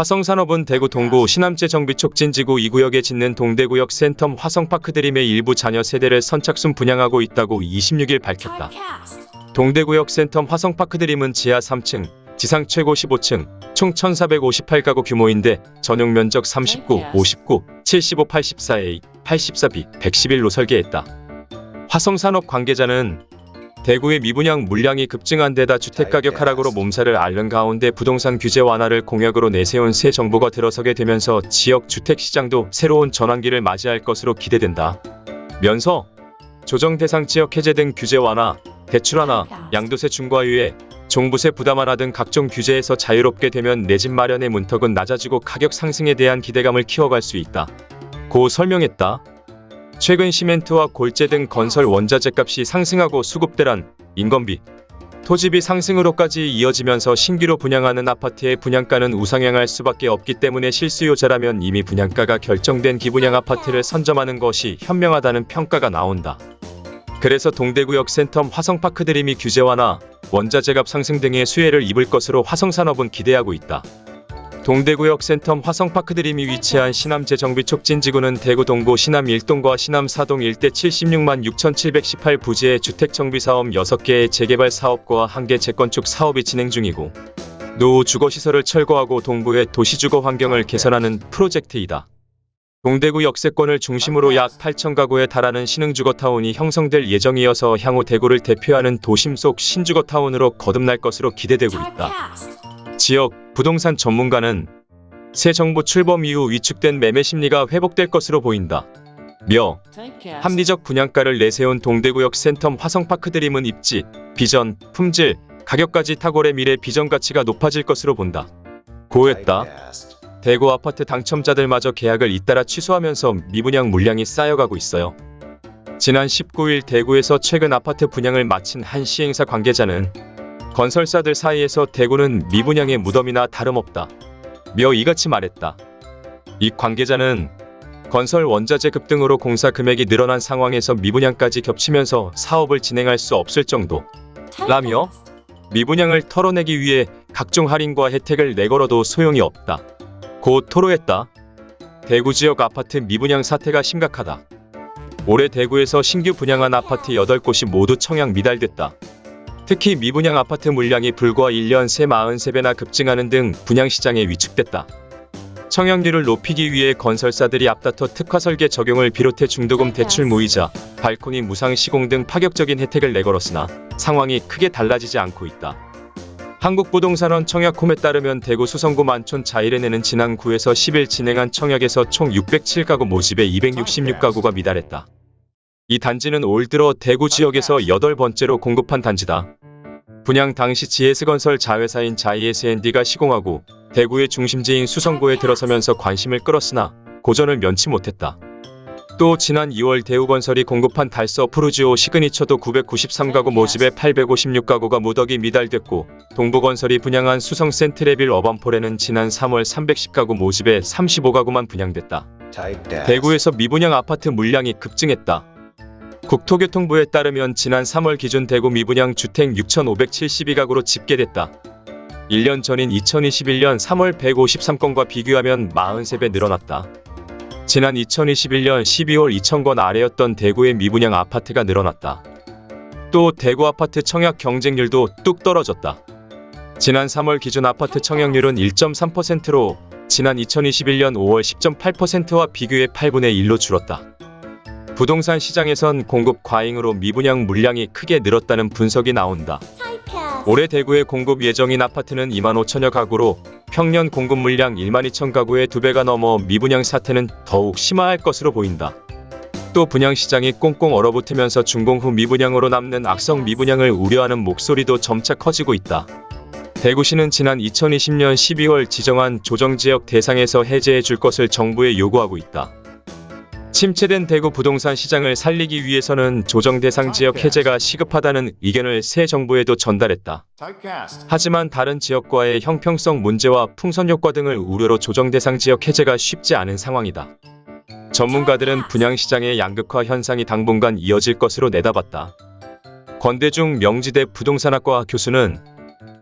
화성산업은 대구 동구 신암제 정비 촉진지구 2구역에 짓는 동대구역 센텀 화성파크 드림의 일부 자녀 세대를 선착순 분양하고 있다고 26일 밝혔다. 동대구역 센텀 화성파크 드림은 지하 3층, 지상 최고 15층, 총 1458가구 규모인데 전용 면적 39, 59, 75, 84A, 84B, 111로 설계했다. 화성산업 관계자는 대구의 미분양 물량이 급증한 데다 주택가격 하락으로 몸살을 앓는 가운데 부동산 규제 완화를 공약으로 내세운 새 정부가 들어서게 되면서 지역 주택시장도 새로운 전환기를 맞이할 것으로 기대된다. 면서 조정 대상 지역 해제 등 규제 완화, 대출 완화, 양도세 중과유예, 종부세 부담 완화 등 각종 규제에서 자유롭게 되면 내 집 마련의 문턱은 낮아지고 가격 상승에 대한 기대감을 키워갈 수 있다. 고 설명했다. 최근 시멘트와 골재 등 건설 원자재 값이 상승하고 수급대란, 인건비, 토지비 상승으로까지 이어지면서 신규로 분양하는 아파트의 분양가는 우상향할 수밖에 없기 때문에 실수요자라면 이미 분양가가 결정된 기분양 아파트를 선점하는 것이 현명하다는 평가가 나온다. 그래서 동대구역 센텀 화성파크 드림이 규제 완화, 원자재값 상승 등의 수혜를 입을 것으로 화성산업은 기대하고 있다. 동대구역 센텀 화성파크 드림이 위치한 신암재정비 촉진지구는 대구 동구 신암 1동과 신암 4동 일대 76만 6,718 부지의 주택 정비 사업 6개의 재개발 사업과 1개 재건축 사업이 진행 중이고 노후 주거시설을 철거하고 동부의 도시주거 환경을 개선하는 프로젝트이다. 동대구 역세권을 중심으로 약 8천 가구에 달하는 신흥주거타운이 형성될 예정이어서 향후 대구를 대표하는 도심 속 신주거타운으로 거듭날 것으로 기대되고 있다. 지역 부동산 전문가는 새 정부 출범 이후 위축된 매매 심리가 회복될 것으로 보인다. 며 합리적 분양가를 내세운 동대구역 센텀 화성파크 드림은 입지, 비전, 품질, 가격까지 탁월의 미래 비전 가치가 높아질 것으로 본다. 고했다. 대구 아파트 당첨자들마저 계약을 잇따라 취소하면서 미분양 물량이 쌓여가고 있어요. 지난 19일 대구에서 최근 아파트 분양을 마친 한 시행사 관계자는 건설사들 사이에서 대구는 미분양의 무덤이나 다름없다. 며 이같이 말했다. 이 관계자는 건설 원자재 급등으로 공사 금액이 늘어난 상황에서 미분양까지 겹치면서 사업을 진행할 수 없을 정도. 라며 미분양을 털어내기 위해 각종 할인과 혜택을 내걸어도 소용이 없다. 고 토로했다. 대구 지역 아파트 미분양 사태가 심각하다. 올해 대구에서 신규 분양한 아파트 8곳이 모두 청약 미달됐다. 특히 미분양 아파트 물량이 불과 1년 새 43배나 급증하는 등 분양시장에 위축됐다. 청약률을 높이기 위해 건설사들이 앞다퉈 특화 설계 적용을 비롯해 중도금 대출 무이자, 발코니 무상 시공 등 파격적인 혜택을 내걸었으나 상황이 크게 달라지지 않고 있다. 한국부동산원 청약홈에 따르면 대구 수성구 만촌 자일에내는 지난 9에서 10일 진행한 청약에서 총 607가구 모집에 266가구가 미달했다. 이 단지는 올 들어 대구 지역에서 8번째로 공급한 단지다. 분양 당시 GS건설 자회사인 자이SND가 시공하고 대구의 중심지인 수성구에 들어서면서 관심을 끌었으나 고전을 면치 못했다. 또 지난 2월 대우건설이 공급한 달서 푸르지오 시그니처도 993가구 모집에 856가구가 무더기 미달됐고 동부건설이 분양한 수성 센트레빌 어반폴에는 지난 3월 310가구 모집에 35가구만 분양됐다. 대구에서 미분양 아파트 물량이 급증했다. 국토교통부에 따르면 지난 3월 기준 대구 미분양 주택 6,572가구로 집계됐다. 1년 전인 2021년 3월 153건과 비교하면 43배 늘어났다. 지난 2021년 12월 2,000건 아래였던 대구의 미분양 아파트가 늘어났다. 또 대구 아파트 청약 경쟁률도 뚝 떨어졌다. 지난 3월 기준 아파트 청약률은 1.3%로 지난 2021년 5월 10.8%와 비교해 8분의 1로 줄었다. 부동산 시장에선 공급 과잉으로 미분양 물량이 크게 늘었다는 분석이 나온다. 올해 대구에 공급 예정인 아파트는 2만 5천여 가구로 평년 공급 물량 1만 2천 가구의 두 배가 넘어 미분양 사태는 더욱 심화할 것으로 보인다. 또 분양 시장이 꽁꽁 얼어붙으면서 준공 후 미분양으로 남는 악성 미분양을 우려하는 목소리도 점차 커지고 있다. 대구시는 지난 2020년 12월 지정한 조정지역 대상에서 해제해 줄 것을 정부에 요구하고 있다. 침체된 대구 부동산 시장을 살리기 위해서는 조정 대상 지역 해제가 시급하다는 의견을 새 정부에도 전달했다. 하지만 다른 지역과의 형평성 문제와 풍선 효과 등을 우려로 조정 대상 지역 해제가 쉽지 않은 상황이다. 전문가들은 분양시장의 양극화 현상이 당분간 이어질 것으로 내다봤다. 권대중 명지대 부동산학과 교수는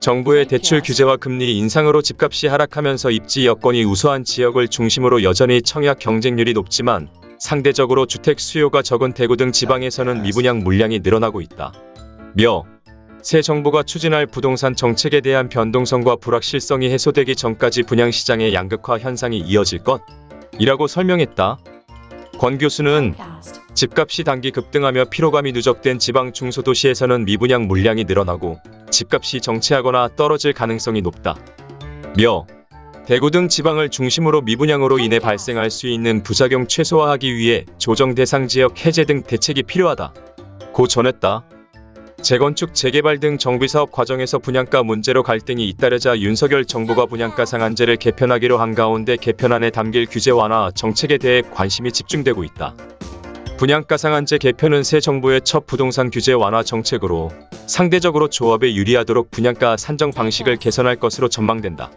정부의 대출 규제와 금리 인상으로 집값이 하락하면서 입지 여건이 우수한 지역을 중심으로 여전히 청약 경쟁률이 높지만 상대적으로 주택 수요가 적은 대구 등 지방에서는 미분양 물량이 늘어나고 있다. 며, 새 정부가 추진할 부동산 정책에 대한 변동성과 불확실성이 해소되기 전까지 분양시장의 양극화 현상이 이어질 것 이라고 설명했다. 권 교수는 집값이 단기 급등하며 피로감이 누적된 지방 중소도시에서는 미분양 물량이 늘어나고 집값이 정체하거나 떨어질 가능성이 높다. 며 대구 등 지방을 중심으로 미분양으로 인해 발생할 수 있는 부작용 최소화하기 위해 조정 대상 지역 해제 등 대책이 필요하다. 고 전했다. 재건축, 재개발 등 정비 사업 과정에서 분양가 문제로 갈등이 잇따르자 윤석열 정부가 분양가 상한제를 개편하기로 한 가운데 개편안에 담길 규제 완화 정책에 대해 관심이 집중되고 있다. 분양가 상한제 개편은 새 정부의 첫 부동산 규제 완화 정책으로 상대적으로 조합에 유리하도록 분양가 산정 방식을 개선할 것으로 전망된다.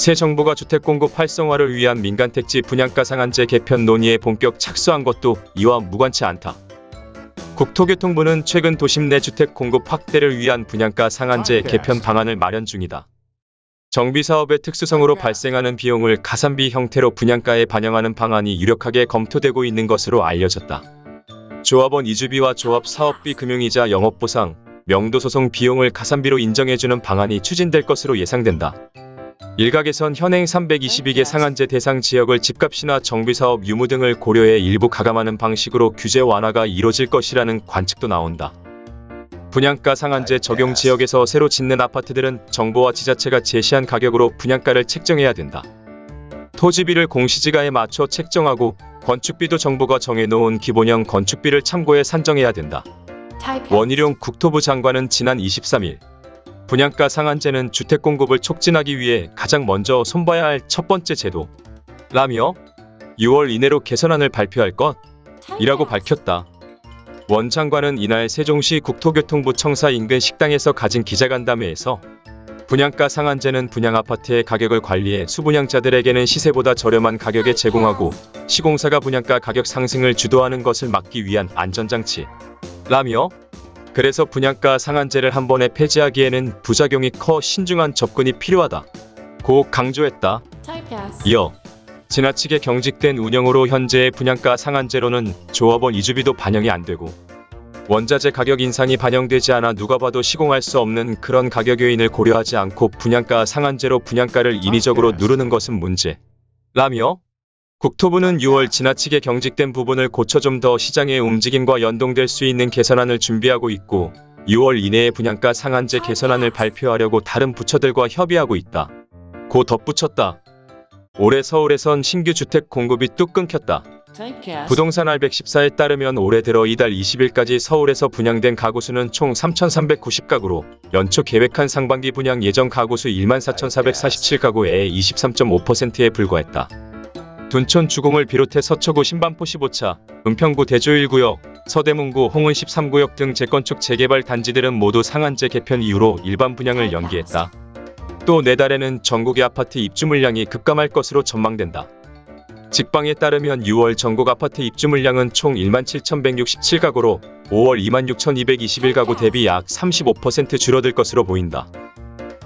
새 정부가 주택 공급 활성화를 위한 민간 택지 분양가 상한제 개편 논의에 본격 착수한 것도 이와 무관치 않다. 국토교통부는 최근 도심 내 주택 공급 확대를 위한 분양가 상한제 개편 방안을 마련 중이다. 정비사업의 특수성으로 발생하는 비용을 가산비 형태로 분양가에 반영하는 방안이 유력하게 검토되고 있는 것으로 알려졌다. 조합원 이주비와 조합 사업비 금융이자 영업보상, 명도소송 비용을 가산비로 인정해주는 방안이 추진될 것으로 예상된다. 일각에선 현행 322개 상한제 대상 지역을 집값이나 정비사업 유무 등을 고려해 일부 가감하는 방식으로 규제 완화가 이뤄질 것이라는 관측도 나온다. 분양가 상한제 적용 지역에서 새로 짓는 아파트들은 정부와 지자체가 제시한 가격으로 분양가를 책정해야 된다. 토지비를 공시지가에 맞춰 책정하고 건축비도 정부가 정해놓은 기본형 건축비를 참고해 산정해야 된다. 원희룡 국토부 장관은 지난 23일 분양가 상한제는 주택 공급을 촉진하기 위해 가장 먼저 손봐야 할 첫 번째 제도라며 6월 이내로 개선안을 발표할 것이라고 밝혔다. 원 장관은 이날 세종시 국토교통부 청사 인근 식당에서 가진 기자간담회에서 분양가 상한제는 분양 아파트의 가격을 관리해 수분양자들에게는 시세보다 저렴한 가격에 제공하고 시공사가 분양가 가격 상승을 주도하는 것을 막기 위한 안전장치라며 그래서 분양가 상한제를 한 번에 폐지하기에는 부작용이 커 신중한 접근이 필요하다. 고 강조했다. 이어 지나치게 경직된 운영으로 현재의 분양가 상한제로는 조합원 이주비도 반영이 안 되고 원자재 가격 인상이 반영되지 않아 누가 봐도 시공할 수 없는 그런 가격 요인을 고려하지 않고 분양가 상한제로 분양가를 인위적으로 누르는 것은 문제 라며 국토부는 6월 지나치게 경직된 부분을 고쳐 좀 더 시장의 움직임과 연동될 수 있는 개선안을 준비하고 있고 6월 이내에 분양가 상한제 개선안을 발표하려고 다른 부처들과 협의하고 있다. 고 덧붙였다. 올해 서울에선 신규 주택 공급이 뚝 끊겼다. 부동산 알114에 따르면 올해 들어 이달 20일까지 서울에서 분양된 가구 수는 총 3,390가구로 연초 계획한 상반기 분양 예정 가구 수 14,447가구의 23.5%에 불과했다. 둔촌 주공을 비롯해 서초구 신반포 15차, 은평구 대조 1구역, 서대문구 홍은 13구역 등 재건축 재개발 단지들은 모두 상한제 개편 이후로 일반 분양을 연기했다. 또 내달에는 전국의 아파트 입주 물량이 급감할 것으로 전망된다. 직방에 따르면 6월 전국 아파트 입주 물량은 총 17,167가구로 5월 26,221가구 대비 약 35% 줄어들 것으로 보인다.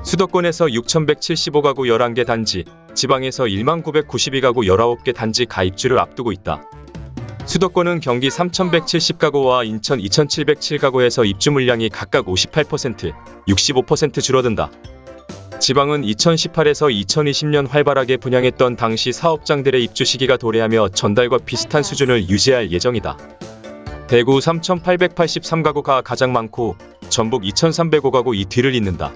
수도권에서 6,175가구 11개 단지, 지방에서 1992가구 19개 단지 가입주를 앞두고 있다. 수도권은 경기 3,170가구와 인천 2,707가구에서 입주 물량이 각각 58%, 65% 줄어든다. 지방은 2018에서 2020년 활발하게 분양했던 당시 사업장들의 입주 시기가 도래하며 전달과 비슷한 수준을 유지할 예정이다. 대구 3,883가구가 가장 많고 전북 2,305가구 이 뒤를 잇는다.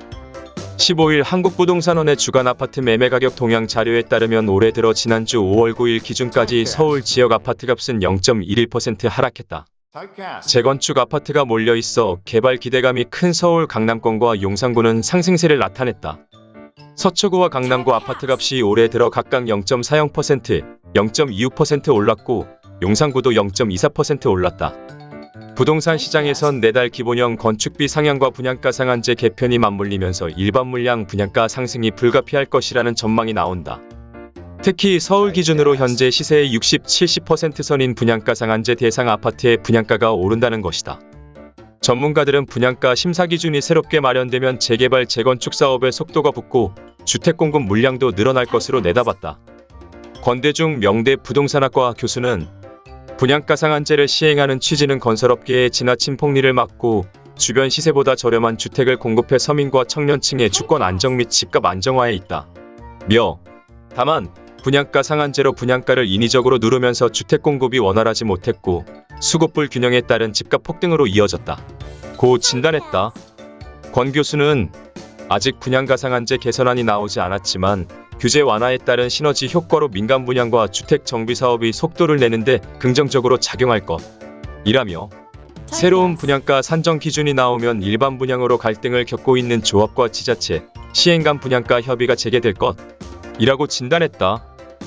15일 한국부동산원의 주간 아파트 매매 가격 동향 자료에 따르면 올해 들어 지난주 5월 9일 기준까지 서울 지역 아파트 값은 0.11% 하락했다. 재건축 아파트가 몰려 있어 개발 기대감이 큰 서울 강남권과 용산구는 상승세를 나타냈다. 서초구와 강남구 아파트값이 올해 들어 각각 0.40%, 0.26% 올랐고 용산구도 0.24% 올랐다. 부동산 시장에선 내달 기본형 건축비 상향과 분양가 상한제 개편이 맞물리면서 일반 물량 분양가 상승이 불가피할 것이라는 전망이 나온다. 특히 서울 기준으로 현재 시세의 60, 70% 선인 분양가 상한제 대상 아파트의 분양가가 오른다는 것이다. 전문가들은 분양가 심사 기준이 새롭게 마련되면 재개발 재건축 사업의 속도가 붙고 주택 공급 물량도 늘어날 것으로 내다봤다. 권대중 명대 부동산학과 교수는 분양가 상한제를 시행하는 취지는 건설업계의 지나친 폭리를 막고 주변 시세보다 저렴한 주택을 공급해 서민과 청년층의 주권 안정 및 집값 안정화에 있다. 며 다만 분양가 상한제로 분양가를 인위적으로 누르면서 주택 공급이 원활하지 못했고 수급불 균형에 따른 집값 폭등으로 이어졌다. 고 진단했다. 권 교수는 아직 분양가 상한제 개선안이 나오지 않았지만 규제 완화에 따른 시너지 효과로 민간 분양과 주택 정비 사업이 속도를 내는데 긍정적으로 작용할 것이라며 새로운 분양가 산정 기준이 나오면 일반 분양으로 갈등을 겪고 있는 조합과 지자체, 시행간 분양가 협의가 재개될 것이라고 진단했다.